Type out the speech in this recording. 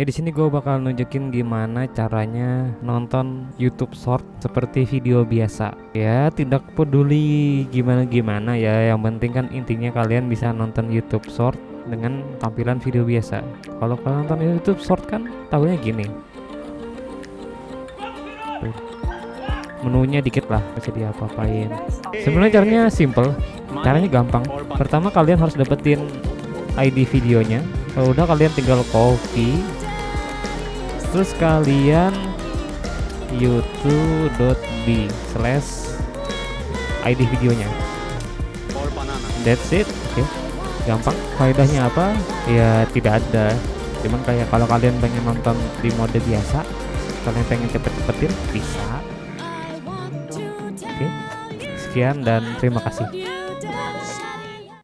Ya di sini gue bakal nunjukin gimana caranya nonton YouTube Short seperti video biasa. Ya tidak peduli gimana-gimana ya, yang penting kan intinya kalian bisa nonton YouTube Short dengan tampilan video biasa. Kalau kalian nonton YouTube Short kan tahunya gini. Tuh. Menunya dikit lah, bisa diapa-apain. Sebenarnya caranya simple, caranya gampang. Pertama kalian harus dapetin ID videonya. Kalau udah kalian tinggal copy terus kalian youtube.b slash id videonya. That's it. Oke. Okay. gampang. Faedahnya apa? Ya tidak ada. Cuman kayak kalau kalian pengen nonton di mode biasa kalian pengen cepet-cepetin bisa. Oke. okay. sekian dan terima kasih